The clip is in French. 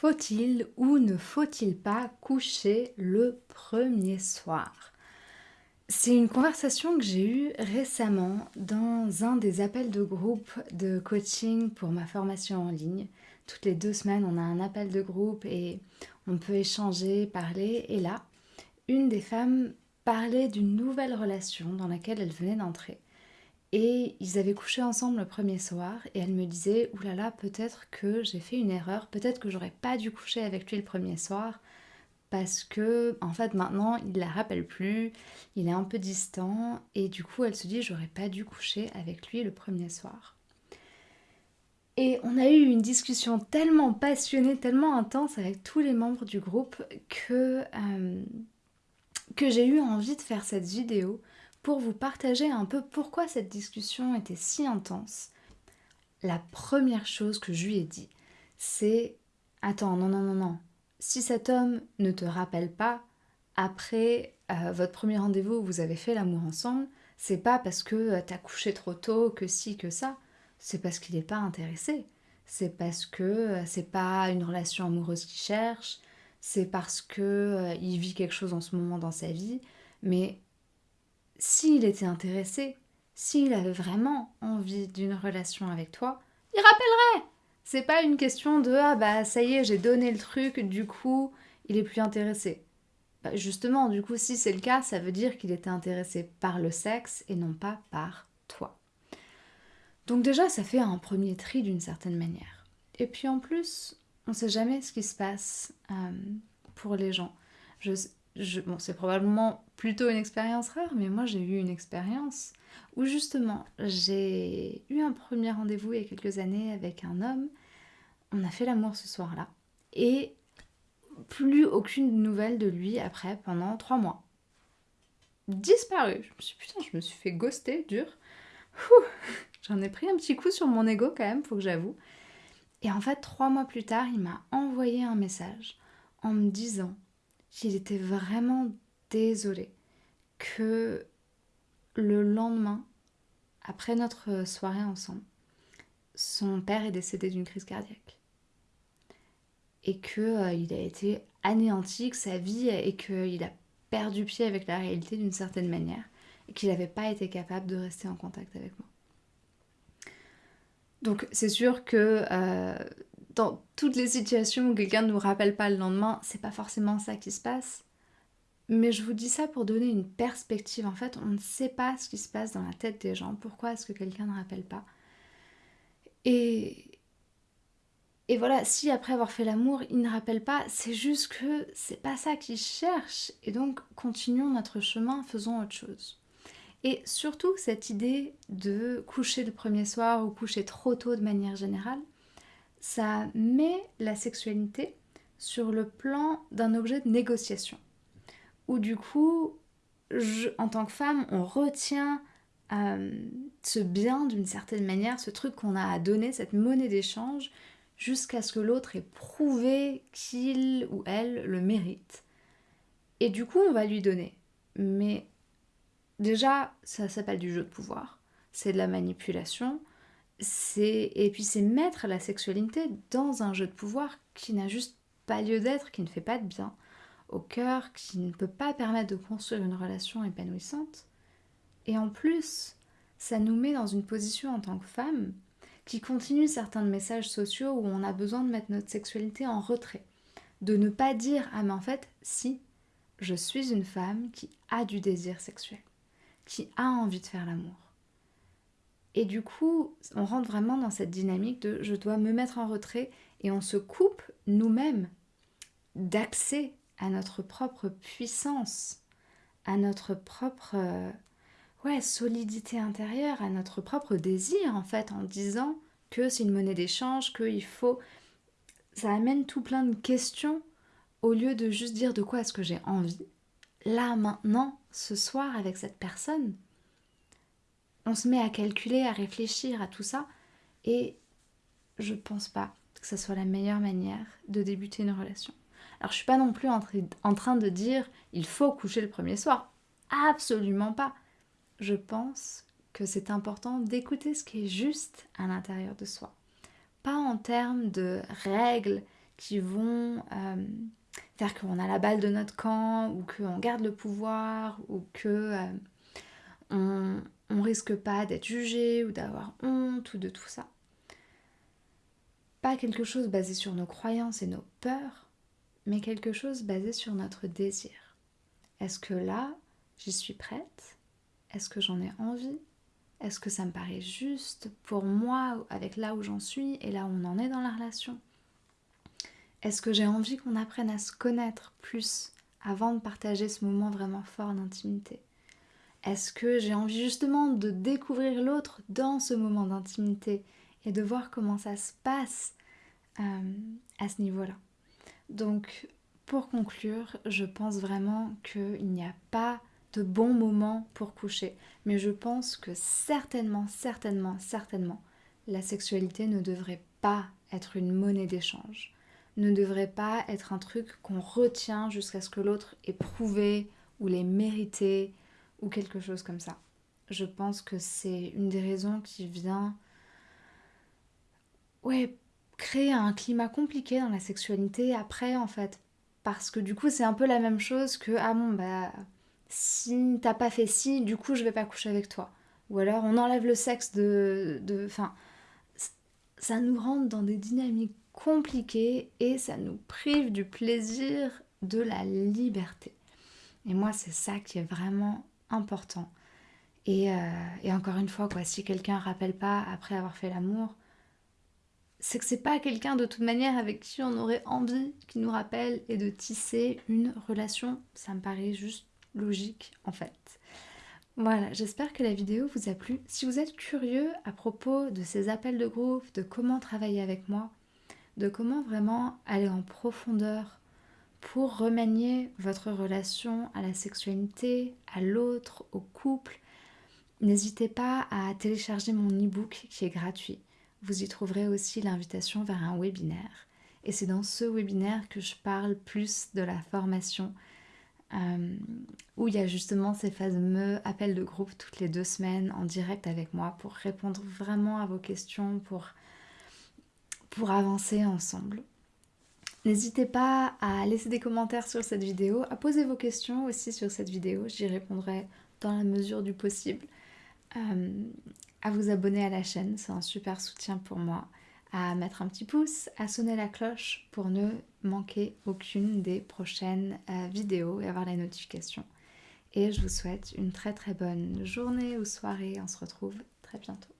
Faut-il ou ne faut-il pas coucher le premier soir? C'est une conversation que j'ai eue récemment dans un des appels de groupe de coaching pour ma formation en ligne. Toutes les deux semaines, on a un appel de groupe et on peut échanger, parler. Et là, une des femmes parlait d'une nouvelle relation dans laquelle elle venait d'entrer. Et ils avaient couché ensemble le premier soir et elle me disait oulala peut-être que j'ai fait une erreur, peut-être que j'aurais pas dû coucher avec lui le premier soir parce que en fait maintenant il la rappelle plus, il est un peu distant et du coup elle se dit j'aurais pas dû coucher avec lui le premier soir. Et on a eu une discussion tellement passionnée, tellement intense avec tous les membres du groupe que, euh, que j'ai eu envie de faire cette vidéo pour vous partager un peu pourquoi cette discussion était si intense. La première chose que je lui ai dit, c'est Attends, non, non, non, non. Si cet homme ne te rappelle pas, après euh, votre premier rendez-vous où vous avez fait l'amour ensemble, c'est pas parce que euh, t'as couché trop tôt, que si, que ça. C'est parce qu'il n'est pas intéressé. C'est parce que euh, c'est pas une relation amoureuse qu'il cherche. C'est parce que il vit quelque chose en ce moment dans sa vie. Mais s'il était intéressé, s'il avait vraiment envie d'une relation avec toi, il rappellerait. C'est pas une question de ah bah ça y est, j'ai donné le truc, du coup, il est plus intéressé. Bah, justement, du coup, si c'est le cas, ça veut dire qu'il était intéressé par le sexe et non pas par toi. Donc déjà, ça fait un premier tri d'une certaine manière. Et puis en plus, on sait jamais ce qui se passe euh, pour les gens. C'est probablement plutôt une expérience rare, mais moi j'ai eu une expérience où justement j'ai eu un premier rendez-vous il y a quelques années avec un homme. On a fait l'amour ce soir-là et plus aucune nouvelle de lui après pendant trois mois. Disparu. Je me suis putain, je me suis fait ghoster dur. J'en ai pris un petit coup sur mon ego quand même, faut que j'avoue. Et en fait, trois mois plus tard, il m'a envoyé un message en me disant qu'il était vraiment désolé que le lendemain, après notre soirée ensemble, son père est décédé d'une crise cardiaque. Et qu'il euh, a été anéanti, que sa vie, et qu'il a perdu pied avec la réalité d'une certaine manière, et qu'il n'avait pas été capable de rester en contact avec moi. Donc c'est sûr que euh, dans toutes les situations où quelqu'un ne nous rappelle pas le lendemain, c'est pas forcément ça qui se passe. Mais je vous dis ça pour donner une perspective. En fait, on ne sait pas ce qui se passe dans la tête des gens. Pourquoi est-ce que quelqu'un ne rappelle pas? Et et voilà, si après avoir fait l'amour, il ne rappelle pas, c'est juste que c'est pas ça qu'il cherche. Et donc, continuons notre chemin, faisons autre chose. Et surtout, cette idée de coucher le premier soir ou coucher trop tôt de manière générale, ça met la sexualité sur le plan d'un objet de négociation. Où du coup, en tant que femme, on retient euh, ce bien d'une certaine manière, ce truc qu'on a à donner, cette monnaie d'échange, jusqu'à ce que l'autre ait prouvé qu'il ou elle le mérite. Et du coup, on va lui donner. Mais déjà, ça s'appelle du jeu de pouvoir. C'est de la manipulation et puis c'est mettre la sexualité dans un jeu de pouvoir qui n'a juste pas lieu d'être, qui ne fait pas de bien au cœur, qui ne peut pas permettre de construire une relation épanouissante. Et en plus, ça nous met dans une position en tant que femme qui continue certains messages sociaux où on a besoin de mettre notre sexualité en retrait, de ne pas dire ah mais en fait si je suis une femme qui a du désir sexuel, qui a envie de faire l'amour et du coup, on rentre vraiment dans cette dynamique de je dois me mettre en retrait et on se coupe nous-mêmes d'accès à notre propre puissance, à notre propre ouais, solidité intérieure, à notre propre désir en fait, en disant que c'est une monnaie d'échange, qu'il faut... Ça amène tout plein de questions au lieu de juste dire de quoi est-ce que j'ai envie. Là, maintenant, ce soir, avec cette personne, on se met à calculer, à réfléchir à tout ça, et je pense pas que ce soit la meilleure manière de débuter une relation. Alors je suis pas non plus en train de dire il faut coucher le premier soir. Absolument pas. Je pense que c'est important d'écouter ce qui est juste à l'intérieur de soi. Pas en termes de règles qui vont euh, faire qu'on a la balle de notre camp ou qu'on garde le pouvoir ou que on, on risque pas d'être jugé ou d'avoir honte ou de tout ça. Pas quelque chose basé sur nos croyances et nos peurs, mais quelque chose basé sur notre désir. Est-ce que là, j'y suis prête? Est-ce que j'en ai envie? Est-ce que ça me paraît juste pour moi avec là où j'en suis et là où on en est dans la relation? Est-ce que j'ai envie qu'on apprenne à se connaître plus avant de partager ce moment vraiment fort d'intimité? Est-ce que j'ai envie justement de découvrir l'autre dans ce moment d'intimité et de voir comment ça se passe euh, à ce niveau-là? Donc pour conclure, je pense vraiment qu'il n'y a pas de bon moment pour coucher. Mais je pense que certainement, certainement, certainement, la sexualité ne devrait pas être une monnaie d'échange. Ne devrait pas être un truc qu'on retient jusqu'à ce que l'autre ait prouvé ou l'ait mérité ou quelque chose comme ça. Je pense que c'est une des raisons qui vient ouais, créer un climat compliqué dans la sexualité après en fait parce que du coup, c'est un peu la même chose que ah bon, bah si t'as pas fait ci, du coup, je vais pas coucher avec toi. Ou alors, on enlève le sexe de. Enfin, ça nous rentre dans des dynamiques compliquées et ça nous prive du plaisir de la liberté. Et moi, c'est ça qui est vraiment important. Et, euh, et encore une fois, quoi, si quelqu'un rappelle pas après avoir fait l'amour, c'est que c'est pas quelqu'un de toute manière avec qui on aurait envie qui nous rappelle et de tisser une relation. Ça me paraît juste logique en fait. Voilà, j'espère que la vidéo vous a plu. Si vous êtes curieux à propos de ces appels de groupe, de comment travailler avec moi, de comment vraiment aller en profondeur pour remanier votre relation à la sexualité, à l'autre, au couple, n'hésitez pas à télécharger mon e-book qui est gratuit. Vous y trouverez aussi l'invitation vers un webinaire. Et c'est dans ce webinaire que je parle plus de la formation, euh, où il y a justement ces fameux appels de groupe toutes les deux semaines en direct avec moi pour répondre vraiment à vos questions, pour, pour avancer ensemble. N'hésitez pas à laisser des commentaires sur cette vidéo, à poser vos questions aussi sur cette vidéo, j'y répondrai dans la mesure du possible. Euh, à vous abonner à la chaîne, c'est un super soutien pour moi, à mettre un petit pouce, à sonner la cloche pour ne manquer aucune des prochaines euh, vidéos et avoir les notifications. Et je vous souhaite une très très bonne journée ou soirée, on se retrouve très bientôt.